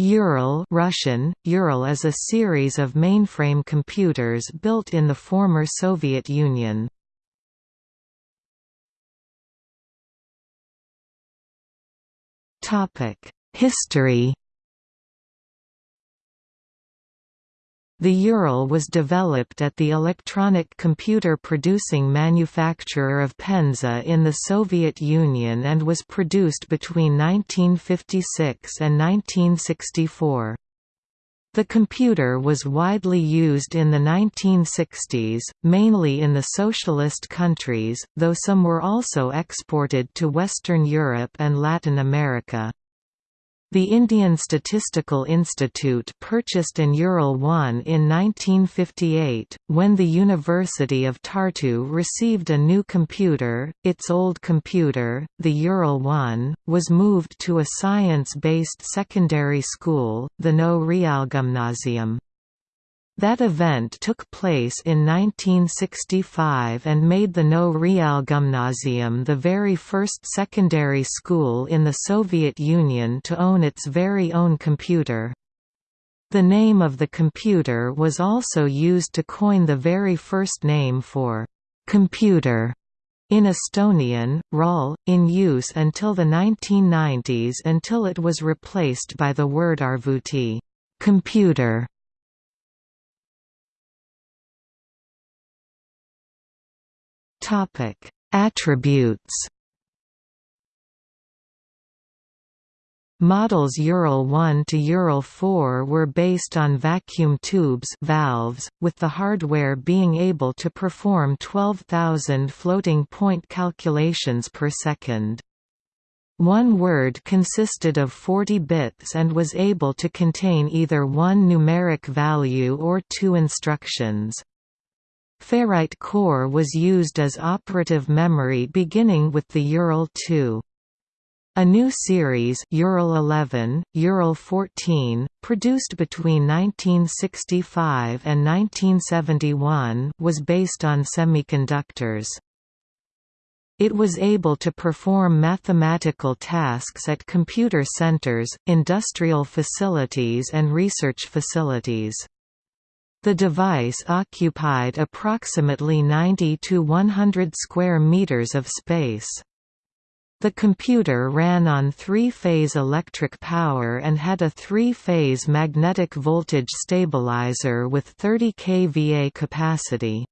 Ural Russian, Ural is a series of mainframe computers built in the former Soviet Union. History The Ural was developed at the electronic computer producing manufacturer of Penza in the Soviet Union and was produced between 1956 and 1964. The computer was widely used in the 1960s, mainly in the socialist countries, though some were also exported to Western Europe and Latin America. The Indian Statistical Institute purchased an Ural 1 in 1958, when the University of Tartu received a new computer. Its old computer, the Ural 1, was moved to a science-based secondary school, the Nõo Reaalgümnaasium. That event took place in 1965 and made the Nõo Reaalgümnaasium the very first secondary school in the Soviet Union to own its very own computer. The name of the computer was also used to coin the very first name for «computer» in Estonian, raal, in use until the 1990s until it was replaced by the word arvuti computer". Topic: Attributes. Models Ural 1 to Ural 4 were based on vacuum tubes valves, with the hardware being able to perform 12,000 floating point calculations per second. One word consisted of 40 bits and was able to contain either one numeric value or two instructions. Ferrite core was used as operative memory beginning with the Ural 2. A new series Ural 11, Ural 14, produced between 1965 and 1971 was based on semiconductors. It was able to perform mathematical tasks at computer centers, industrial facilities and research facilities. The device occupied approximately 90 to 100 square meters of space. The computer ran on three-phase electric power and had a three-phase magnetic voltage stabilizer with 30 kVA capacity.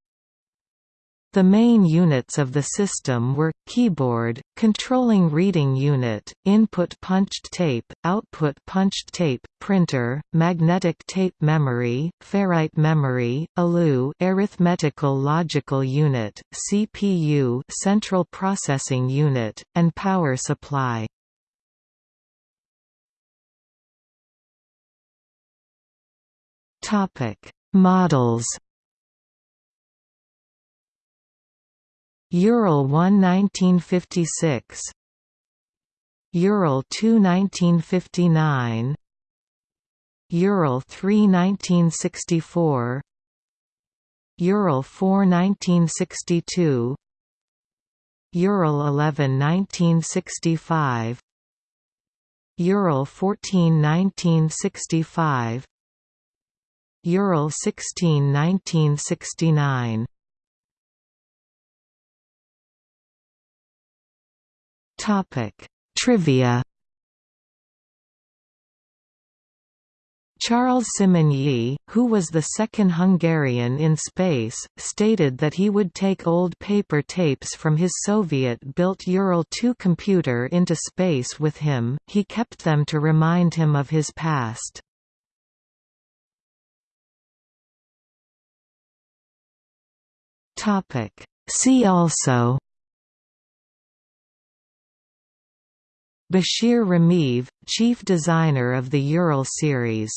The main units of the system were, keyboard, controlling reading unit, input punched tape, output punched tape, printer, magnetic tape memory, ferrite memory, ALU arithmetical logical unit, CPU central processing unit, and power supply. Models Ural 1 1956 Ural 2 1959 Ural 3 1964 Ural 4 1962 Ural 11 1965 Ural 14 1965 Ural 16 1969 Topic: Trivia. Charles Simonyi, who was the second Hungarian in space, stated that he would take old paper tapes from his Soviet-built Ural 2 computer into space with him, he kept them to remind him of his past. See also Bashir Rameyev, chief designer of the Ural series